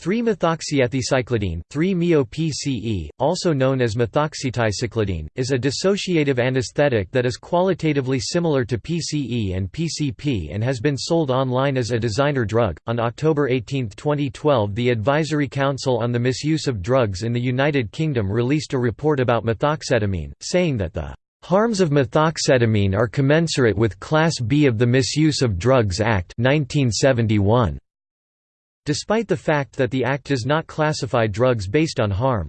3-methoxyethicyclidine 3-MeO-PCE, also known as methoxyticyclidine, is a dissociative anesthetic that is qualitatively similar to PCE and PCP and has been sold online as a designer drug. On October 18, 2012, the Advisory Council on the Misuse of Drugs in the United Kingdom released a report about methoxetamine, saying that the Harms of methoxetamine are commensurate with Class B of the Misuse of Drugs Act 1971 despite the fact that the Act does not classify drugs based on harm.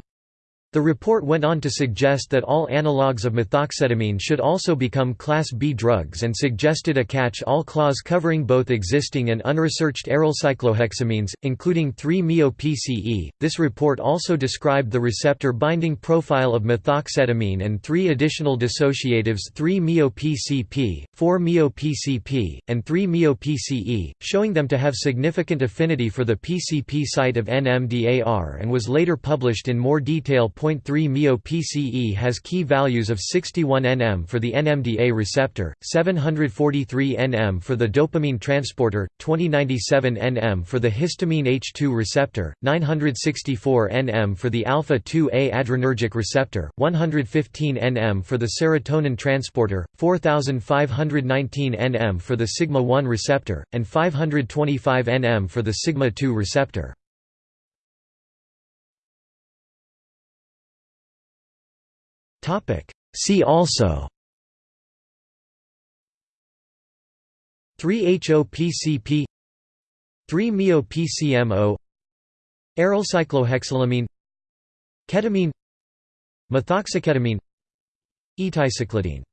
The report went on to suggest that all analogues of methoxetamine should also become Class B drugs and suggested a catch-all clause covering both existing and unresearched aryl cyclohexamines, including 3-MeO-PCE. This report also described the receptor binding profile of methoxetamine and three additional dissociatives 3-MeO-PCP, 4-MeO-PCP, and 3-MeO-PCE, showing them to have significant affinity for the PCP site of NMDAR and was later published in more detail 0.3 MeO-PCE has key values of 61 nm for the NMDA receptor, 743 nm for the dopamine transporter, 2097 nm for the histamine H2 receptor, 964 nm for the alpha-2A adrenergic receptor, 115 nm for the serotonin transporter, 4519 nm for the sigma-1 receptor, and 525 nm for the sigma-2 receptor. See also. 3-HOPCP 3-MeO-PCMO Arylcyclohexylamine Ketamine. Methoxyketamine. Eticyclidine